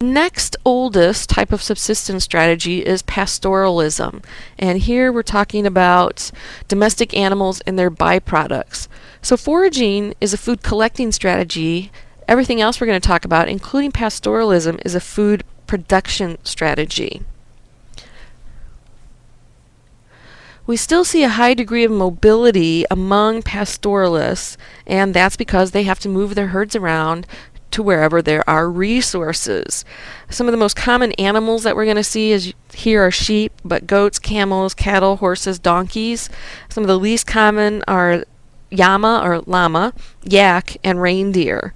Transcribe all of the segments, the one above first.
Next oldest type of subsistence strategy is pastoralism. And here we're talking about domestic animals and their byproducts. So foraging is a food collecting strategy. Everything else we're going to talk about, including pastoralism, is a food production strategy. We still see a high degree of mobility among pastoralists, and that's because they have to move their herds around to wherever there are resources. Some of the most common animals that we're going to see is here are sheep, but goats, camels, cattle, horses, donkeys. Some of the least common are llama or llama, yak, and reindeer.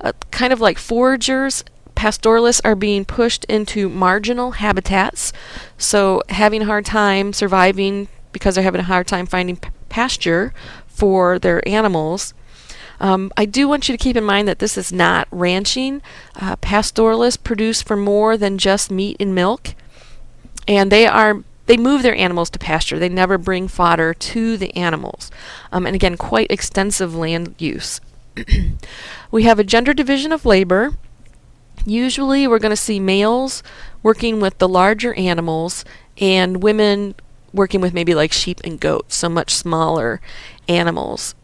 Uh, kind of like foragers, pastoralists are being pushed into marginal habitats, so having a hard time surviving because they're having a hard time finding pasture for their animals. Um, I do want you to keep in mind that this is not ranching. Uh, pastoralists produce for more than just meat and milk, and they are they move their animals to pasture. They never bring fodder to the animals, um, and again, quite extensive land use. we have a gender division of labor. Usually, we're going to see males working with the larger animals and women working with maybe like sheep and goats, so much smaller animals.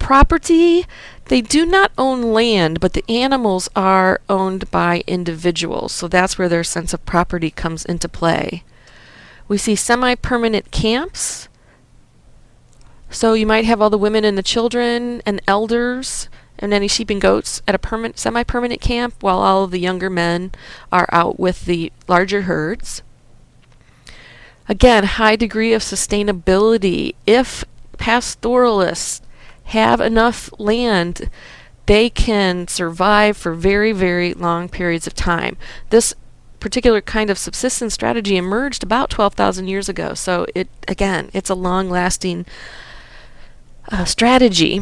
Property, they do not own land, but the animals are owned by individuals, so that's where their sense of property comes into play. We see semi-permanent camps. So you might have all the women and the children and elders and any sheep and goats at a permanent, semi-permanent camp while all of the younger men are out with the larger herds. Again, high degree of sustainability. If pastoralists have enough land, they can survive for very, very long periods of time. This particular kind of subsistence strategy emerged about 12,000 years ago. So it again, it's a long-lasting uh, strategy.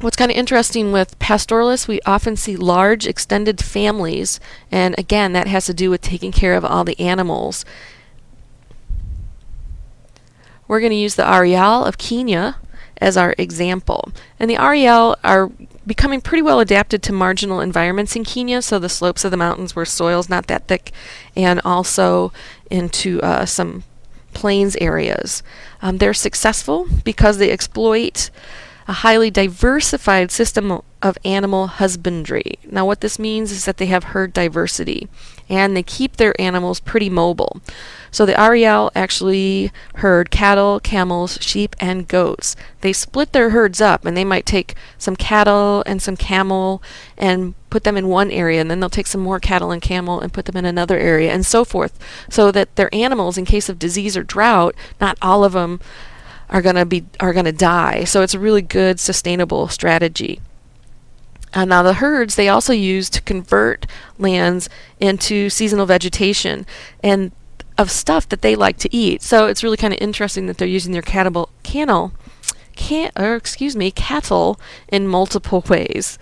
What's kind of interesting with pastoralists, we often see large extended families, and again, that has to do with taking care of all the animals we're going to use the Ariaal of Kenya as our example. And the Ariaal are becoming pretty well adapted to marginal environments in Kenya, so the slopes of the mountains where soil's not that thick, and also into uh, some plains areas. Um, they're successful because they exploit a highly diversified system of animal husbandry. Now what this means is that they have herd diversity and they keep their animals pretty mobile. So the Ariaal actually herd cattle, camels, sheep, and goats. They split their herds up and they might take some cattle and some camel and put them in one area and then they'll take some more cattle and camel and put them in another area and so forth so that their animals in case of disease or drought, not all of them are going to be are going to die. So it's a really good sustainable strategy. And now the herds they also use to convert lands into seasonal vegetation and of stuff that they like to eat. So it's really kind of interesting that they're using their cattle, canal, can, or excuse me, cattle in multiple ways.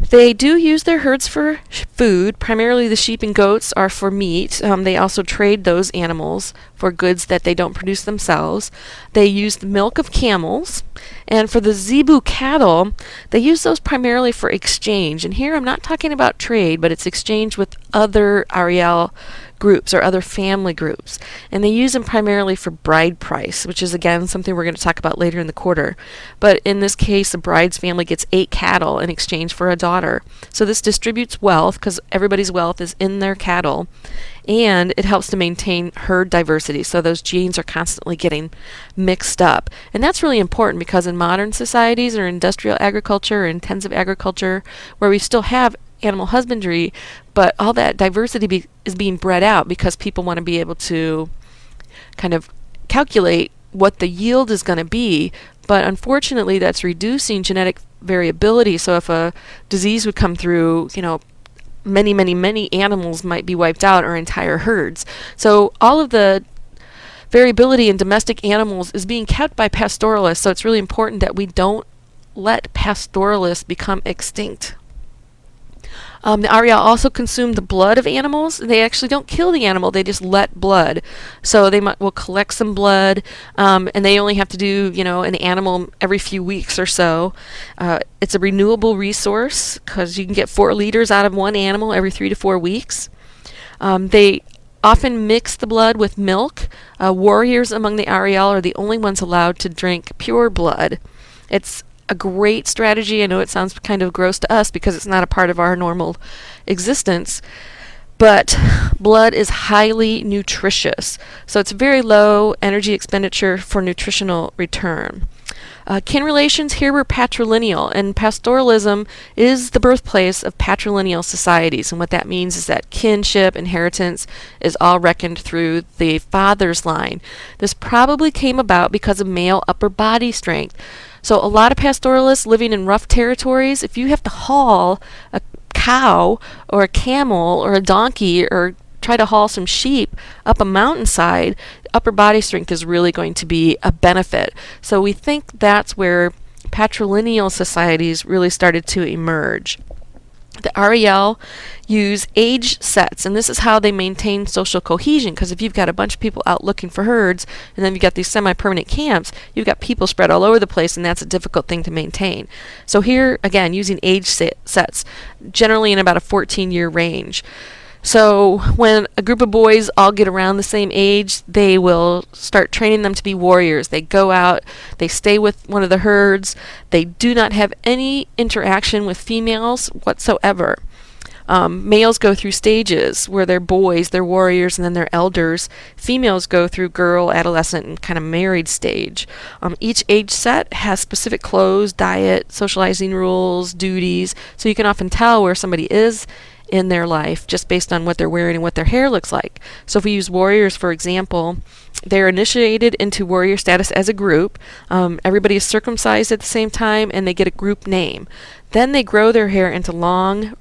They do use their herds for food. Primarily the sheep and goats are for meat. Um, they also trade those animals for goods that they don't produce themselves. They use the milk of camels. And for the zebu cattle, they use those primarily for exchange. And here I'm not talking about trade, but it's exchange with other Ariaal groups or other family groups. And they use them primarily for bride price, which is again something we're going to talk about later in the quarter. But in this case, the bride's family gets eight cattle in exchange for a daughter. So this distributes wealth because everybody's wealth is in their cattle. And it helps to maintain herd diversity. So those genes are constantly getting mixed up. And that's really important because in modern societies or industrial agriculture or intensive agriculture, where we still have animal husbandry, but all that diversity be, is being bred out because people want to be able to kind of calculate what the yield is going to be. But unfortunately, that's reducing genetic variability. So if a disease would come through, you know, many, many, many animals might be wiped out or entire herds. So all of the variability in domestic animals is being kept by pastoralists. So it's really important that we don't let pastoralists become extinct. Um, the Ariaal also consume the blood of animals. They actually don't kill the animal; they just let blood. So they might, will collect some blood, um, and they only have to do you know an animal every few weeks or so. Uh, it's a renewable resource because you can get four liters out of one animal every three to four weeks. Um, they often mix the blood with milk. Uh, warriors among the Ariaal are the only ones allowed to drink pure blood. It's a great strategy. I know it sounds kind of gross to us because it's not a part of our normal existence, but blood is highly nutritious. So it's very low energy expenditure for nutritional return. Uh, kin relations here were patrilineal, and pastoralism is the birthplace of patrilineal societies. And what that means is that kinship, inheritance, is all reckoned through the father's line. This probably came about because of male upper body strength. So, a lot of pastoralists living in rough territories, if you have to haul a cow or a camel or a donkey or try to haul some sheep up a mountainside, upper body strength is really going to be a benefit. So we think that's where patrilineal societies really started to emerge. The Ariaal use age sets, and this is how they maintain social cohesion. Because if you've got a bunch of people out looking for herds, and then you've got these semi-permanent camps, you've got people spread all over the place, and that's a difficult thing to maintain. So here, again, using age sets, generally in about a 14-year range. So when a group of boys all get around the same age, they will start training them to be warriors. They go out, they stay with one of the herds, they do not have any interaction with females whatsoever. Um, males go through stages where they're boys, they're warriors, and then they're elders. Females go through girl, adolescent, and kind of married stage. Um, each age set has specific clothes, diet, socializing rules, duties, so you can often tell where somebody is in their life just based on what they're wearing and what their hair looks like. So if we use warriors, for example, they're initiated into warrior status as a group. Um, everybody is circumcised at the same time and they get a group name. Then they grow their hair into long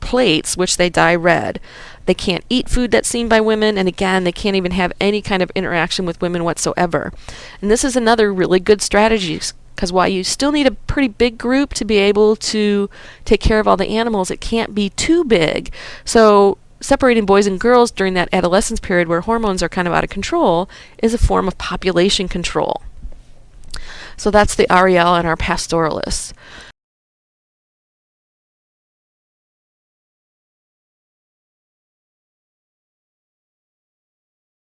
plaits, which they dye red. They can't eat food that's seen by women, and again, they can't even have any kind of interaction with women whatsoever. And this is another really good strategy because while you still need a pretty big group to be able to take care of all the animals, it can't be too big. So separating boys and girls during that adolescence period where hormones are kind of out of control is a form of population control. So that's the Ariaal and our pastoralists.